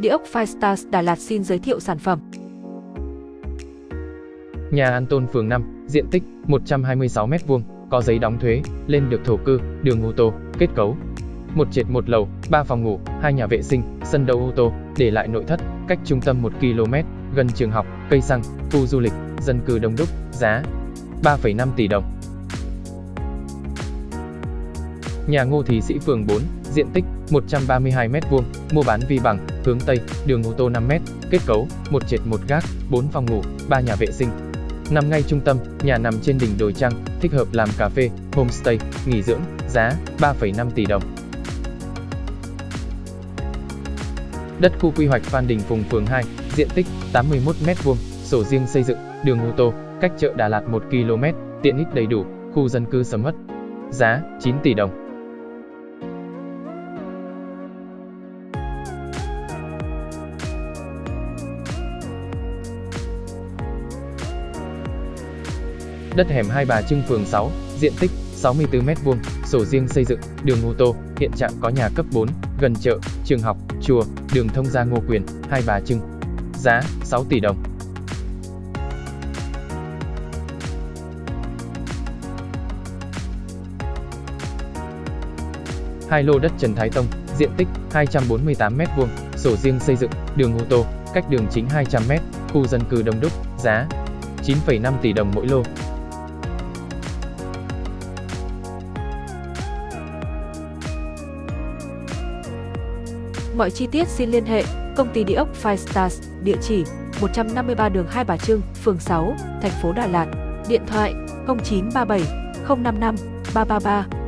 Địa ốc Firestars Đà Lạt xin giới thiệu sản phẩm. Nhà An Tôn phường 5, diện tích 126m2, có giấy đóng thuế, lên được thổ cư, đường ô tô, kết cấu. Một trệt một lầu, 3 phòng ngủ, hai nhà vệ sinh, sân đậu ô tô, để lại nội thất, cách trung tâm 1 km, gần trường học, cây xăng, khu du lịch, dân cư đông đúc, giá 3,5 tỷ đồng. Nhà Ngô Thí Sĩ phường 4, diện tích 132m2, mua bán vi bằng, hướng Tây, đường ô tô 5m, kết cấu, một trệt một gác, 4 phòng ngủ, 3 nhà vệ sinh. Nằm ngay trung tâm, nhà nằm trên đỉnh đồi trăng, thích hợp làm cà phê, homestay, nghỉ dưỡng, giá 3,5 tỷ đồng. Đất khu quy hoạch Phan Đình Phùng phường 2, diện tích 81m2, sổ riêng xây dựng, đường ô tô, cách chợ Đà Lạt 1 km, tiện ích đầy đủ, khu dân cư sầm uất. Giá 9 tỷ đồng. Đất hẻm Hai Bà Trưng phường 6, diện tích 64m2, sổ riêng xây dựng, đường ô tô, hiện trạng có nhà cấp 4, gần chợ, trường học, chùa, đường thông gia Ngô Quyền, Hai Bà Trưng. Giá 6 tỷ đồng. Hai lô đất Trần Thái Tông, diện tích 248m2, sổ riêng xây dựng, đường ô tô, cách đường chính 200m, khu dân cư đông đúc, giá 9,5 tỷ đồng mỗi lô. Mọi chi tiết xin liên hệ công ty địa ốc Firestars, địa chỉ 153 đường Hai Bà Trưng, phường 6, thành phố Đà Lạt, điện thoại 0937 055 333